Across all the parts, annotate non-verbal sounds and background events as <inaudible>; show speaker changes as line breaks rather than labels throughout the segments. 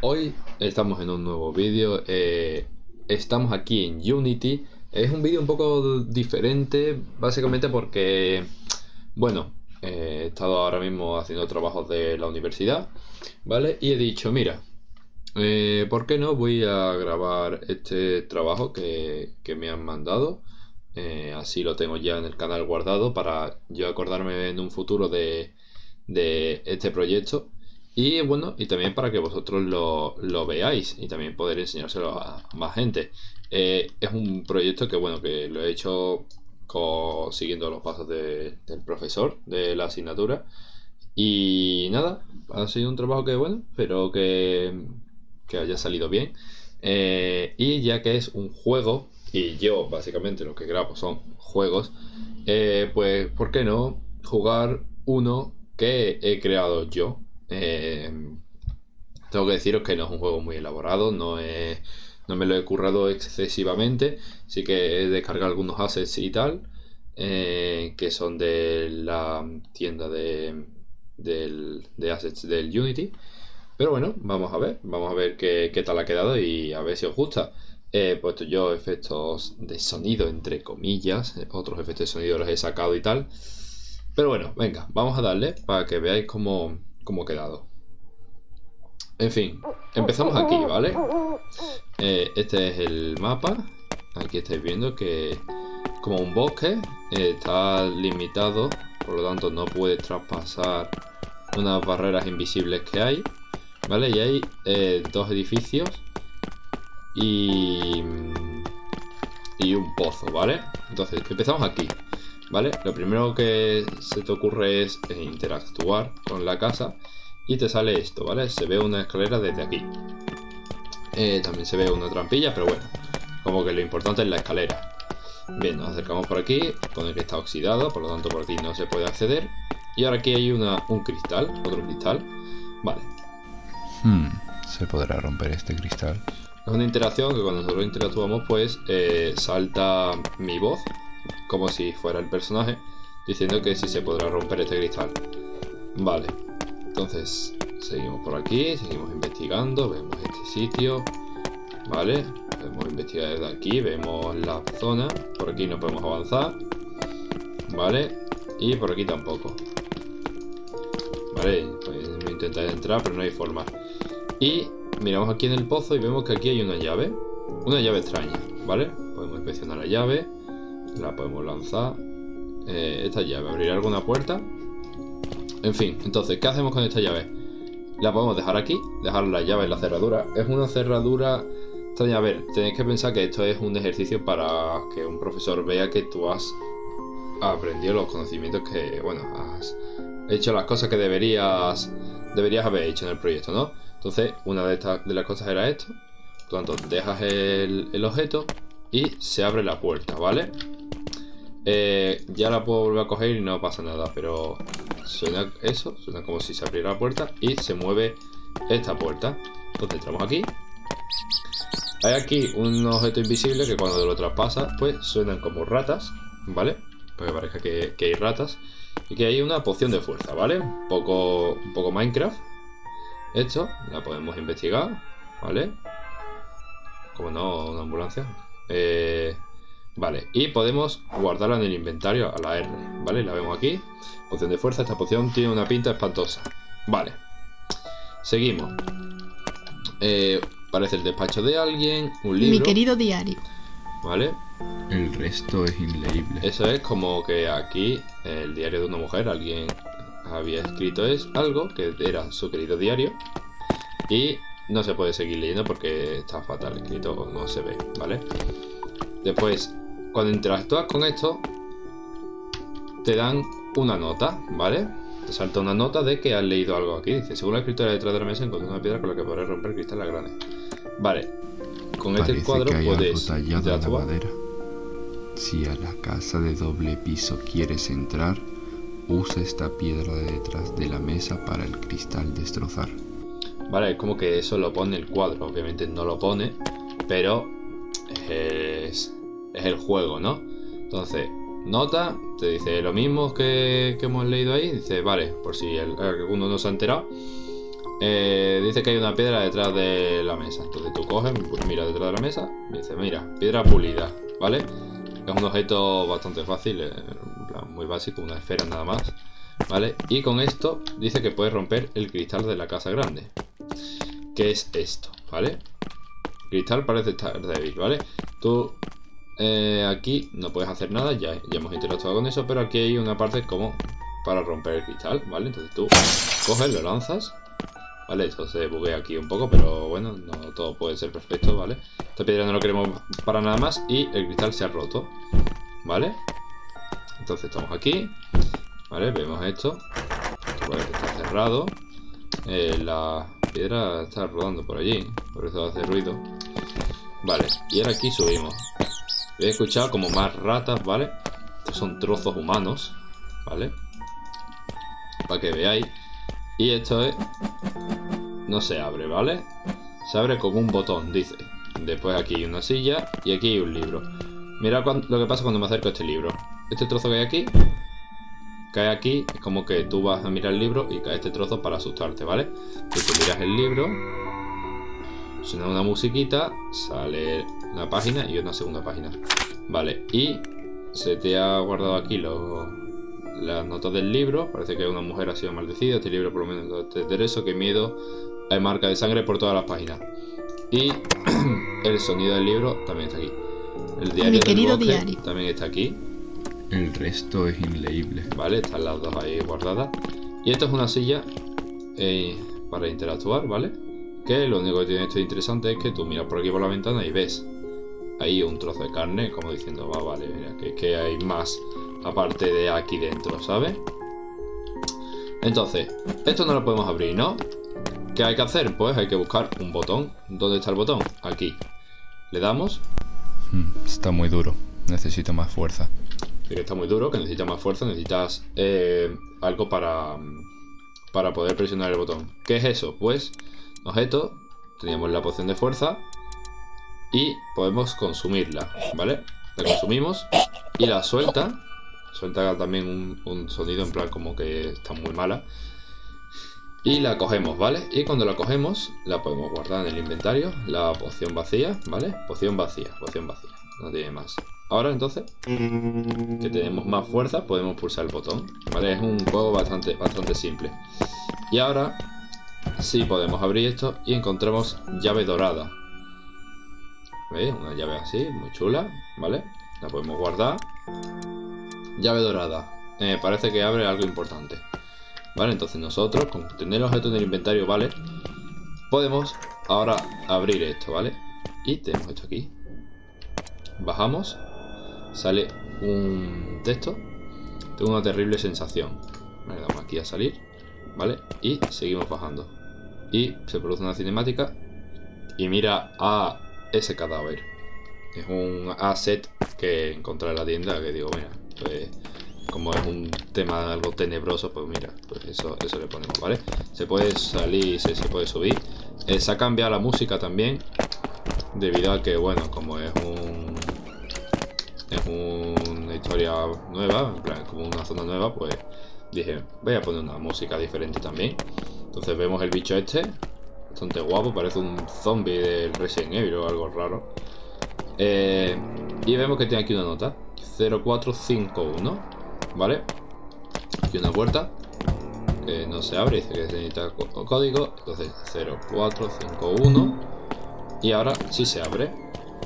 hoy estamos en un nuevo vídeo. eh, estamos aquí en Unity. Es un vídeo un poco diferente, básicamente porque, bueno, eh, he estado ahora mismo haciendo trabajos de la universidad, ¿vale? Y he dicho, mira, eh, ¿por qué no voy a grabar este trabajo que, que me han mandado? Así lo tengo ya en el canal guardado para yo acordarme en un futuro de, de este proyecto. Y bueno, y también para que vosotros lo, lo veáis y también poder enseñárselo a más gente. Eh, es un proyecto que bueno, que lo he hecho siguiendo los pasos de- del profesor de la asignatura. Y nada, ha sido un trabajo que bueno, espero que, que haya salido bien. Eh, y ya que es un juego, y yo básicamente lo que grabo son juegos, eh, pues ¿por qué no jugar uno que he creado yo? Eh, tengo que deciros que no es un juego muy elaborado, no, me lo he currado excesivamente, sí que he descargado algunos assets y tal, eh, que son de la tienda de, assets del Unity. Pero bueno, vamos a ver, vamos a ver qué tal ha quedado y a ver si os gusta. He puesto yo efectos de sonido, entre comillas, otros efectos de sonido los he sacado y tal. Pero bueno, venga, vamos a darle para que veáis cómo, cómo ha quedado. En fin, empezamos aquí, ¿vale? Eh, este es el mapa. Aquí estáis viendo que como un bosque. eh, está limitado, por lo tanto no puedes traspasar unas barreras invisibles que hay. ¿Vale? Y hay eh, dos edificios y, y un pozo, ¿vale? Entonces, empezamos aquí, ¿vale? Lo primero que se te ocurre es interactuar con la casa y te sale esto, ¿vale? Se ve una escalera desde aquí. Eh, también se ve una trampilla, pero bueno, como que lo importante es la escalera. Bien, nos acercamos por aquí, pone que está oxidado, por lo tanto por aquí no se puede acceder. Y ahora aquí hay una, un cristal, otro cristal. Vale,
Hmm, ¿se podrá romper este cristal?
Es una interacción que cuando nosotros interactuamos, pues eh, salta mi voz, como si fuera el personaje, diciendo que si se podrá romper este cristal. Vale, entonces seguimos por aquí, seguimos investigando, vemos este sitio, vale, podemos investigar desde aquí, vemos la zona, por aquí no podemos avanzar, vale, y por aquí tampoco. Vale, pues voy a intentar entrar, pero no hay forma. Y miramos aquí en el pozo y vemos que aquí hay una llave. Una llave extraña, ¿vale? Podemos inspeccionar la llave. La podemos lanzar. Eh, esta llave, ¿abrirá alguna puerta? En fin, entonces, ¿qué hacemos con esta llave? La podemos dejar aquí, dejar la llave en la cerradura. Es una cerradura extraña. A ver, tenéis que pensar que esto es un ejercicio para que un profesor vea que tú has aprendido los conocimientos que, bueno, has hecho las cosas que deberías deberías haber hecho en el proyecto, ¿no? Entonces, una de, estas, de las cosas era esto. Por tanto, dejas el objeto y se abre la puerta, ¿vale? Eh, ya la puedo volver a coger y no pasa nada, pero suena eso, suena como si se abriera la puerta y se mueve esta puerta. Entonces entramos aquí. Hay aquí un objeto invisible que cuando lo traspasa, pues suenan como ratas, ¿vale? Para que parezca que, que hay ratas. Y que hay una poción de fuerza, ¿vale? Un poco, un poco Minecraft. Esto, la podemos investigar, ¿vale? Como no, una ambulancia. Eh, vale, y podemos guardarla en el inventario a la R, ¿vale? La vemos aquí. Poción de fuerza, esta poción tiene una pinta espantosa. Vale. Seguimos. Eh, parece el despacho de alguien, un libro,
Mi querido diario.
¿vale?
El resto es inleíble.
Eso es como que aquí el diario de una mujer, alguien había escrito es algo que era su querido diario y no se puede seguir leyendo porque está fatal escrito, no se ve, ¿vale? Después, cuando interactúas con esto, te dan una nota, ¿vale? Te salta una nota de que has leído algo aquí. Dice, según la escritura detrás de la mesa, encontré una piedra con la que podrás romper cristales grandes. Vale. Con este cuadro
que hay algo
puedes
tallado en la
interactuar.
madera. Si a la casa de doble piso quieres entrar, usa esta piedra de detrás de la mesa para el cristal destrozar.
Vale, es como que eso lo pone el cuadro. Obviamente no lo pone, pero es, es el juego, ¿no? Entonces, nota, te dice lo mismo que, que hemos leído ahí. Dice, vale, por si el- alguno no se ha enterado. eh, dice que hay una piedra detrás de la mesa. Entonces tú coges, pues mira detrás de la mesa, y dice, mira, piedra pulida, ¿vale? Es un objeto bastante fácil, eh, muy básico, una esfera nada más, ¿vale? Y con esto dice que puedes romper el cristal de la casa grande. ¿Qué es esto? ¿Vale? Cristal parece estar débil, ¿vale? Tú eh, aquí no puedes hacer nada, ya, ya hemos interactuado con eso, pero aquí hay una parte como para romper el cristal, ¿vale? Entonces tú coges, lo lanzas ¿vale? Esto se buguea aquí un poco, pero bueno, no todo puede ser perfecto, ¿vale? Esta piedra no lo queremos para nada más y el cristal se ha roto, ¿vale? Entonces estamos aquí, ¿vale? Vemos esto, pues está cerrado, eh, la piedra está rodando por allí, por eso hace ruido, ¿vale? Y ahora aquí subimos. He escuchado como más ratas, ¿vale? Estos son trozos humanos, ¿vale? Para que veáis. Y esto es no se abre, ¿vale? Se abre con un botón, dice. Después aquí hay una silla y aquí hay un libro. Mira lo que pasa cuando me acerco a este libro. Este trozo que hay aquí, cae aquí, es como que tú vas a mirar el libro y cae este trozo para asustarte, ¿vale? Tú miras el libro, suena una musiquita, sale la página y una segunda página. Vale, y se te ha guardado aquí las notas del libro. Parece que una mujer ha sido maldecida. Este libro por lo menos de eso, que miedo hay marca de sangre por todas las páginas. Y <clears throat> el sonido del libro también está aquí. El diario
querido diario.
también está aquí.
El resto es inleíble.
Vale, están las dos ahí guardadas. Y esto es una silla eh, para interactuar, ¿vale? Que lo único que tiene esto interesante es que tú miras por aquí por la ventana y ves ahí un trozo de carne, como diciendo, va, vale, mira, que, que hay más aparte de aquí dentro, ¿sabes? Entonces, esto no lo podemos abrir, ¿no? ¿Qué hay que hacer? Pues hay que buscar un botón. ¿Dónde está el botón? Aquí. Le damos.
Hmm, está muy duro. Necesito más fuerza.
que está muy duro, que necesita más fuerza. Necesitas eh, algo para, para poder presionar el botón. ¿Qué es eso? Pues, objeto. Teníamos la poción de fuerza. Y podemos consumirla, ¿vale? La consumimos y la suelta. Suelta también un, sonido en plan como que está muy mala. Y la cogemos, ¿vale? Y cuando la cogemos, la podemos guardar en el inventario. La poción vacía, ¿vale? Poción vacía, poción vacía. No tiene más. Ahora entonces, que tenemos más fuerza, podemos pulsar el botón. ¿Vale? Es un juego bastante, bastante simple. Y ahora, sí podemos abrir esto y encontramos llave dorada. ¿Veis? Una llave así, muy chula, ¿vale? La podemos guardar. Llave dorada. Eh, parece que abre algo importante. ¿Vale? Entonces nosotros, con tener el objeto en el inventario, ¿vale? Podemos ahora abrir esto, ¿vale? Y tenemos esto aquí. Bajamos. Sale un texto. Tengo una terrible sensación. Le damos aquí a salir. ¿Vale? Y seguimos bajando. Y se produce una cinemática. Y mira a ese cadáver. Es un asset que encontré en la tienda que digo, mira, pues como es un tema algo tenebroso, pues mira, pues eso, eso le ponemos, ¿vale? Se puede salir y se, puede subir. Eh, se ha cambiado la música también, debido a que, bueno, como es un... Es una historia nueva, en plan, como una zona nueva, pues dije, voy a poner una música diferente también. Entonces vemos el bicho este, bastante guapo, parece un zombie del Resident Evil o algo raro. Eh, y vemos que tiene aquí una nota, 0451. ¿vale? Aquí una puerta que no se abre, dice que se necesita código, entonces 0451 y ahora sí se abre,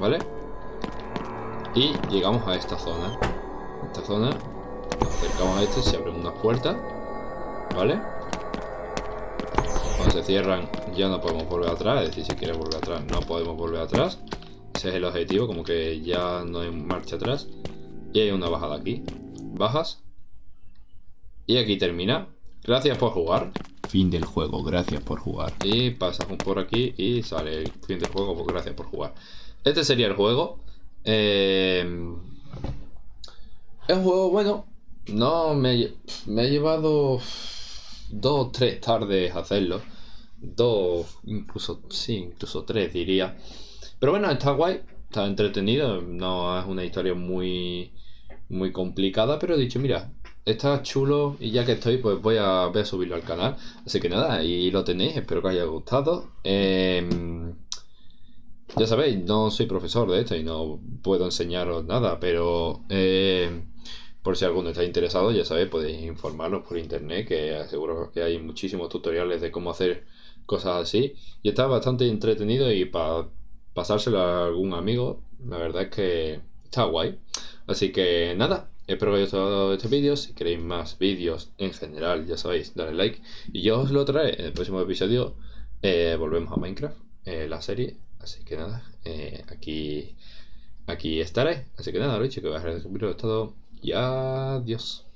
¿vale? Y llegamos a esta zona. Esta zona, acercamos a este, se abren unas puertas, ¿vale? Se cierran ya no podemos volver atrás, es decir, si quieres volver atrás no podemos volver atrás. Ese es el objetivo, como que ya no hay marcha atrás. Y hay una bajada aquí bajas. Y aquí termina. Gracias por jugar.
Fin del juego, gracias por jugar.
Y pasas por aquí y sale el fin del juego, pues gracias por jugar. Este sería el juego. Eh, es un juego bueno. No, me, me he llevado dos o tres tardes hacerlo. Dos, incluso, sí, incluso tres diría. Pero bueno, está guay, está entretenido. No es una historia muy muy complicada, pero he dicho, mira, está chulo y ya que estoy, pues voy a, subirlo al canal. Así que nada, ahí lo tenéis, espero que os haya gustado. Em, ya sabéis, no soy profesor de esto y no puedo enseñaros nada, pero em, por si alguno está interesado, ya sabéis, podéis informarnos por internet, que seguro que hay muchísimos tutoriales de cómo hacer cosas así. Y está bastante entretenido y para pasárselo a algún amigo, la verdad es que está guay. Así que nada, espero que os haya gustado este vídeo. Si queréis más vídeos en general, ya sabéis, dale like. Y yo os lo traeré en el próximo episodio. Eh, volvemos a Minecraft, eh, la serie. Así que nada, eh, aquí, aquí estaré. Así que nada, lo dicho, que voy a dejar el vídeo. Y adiós.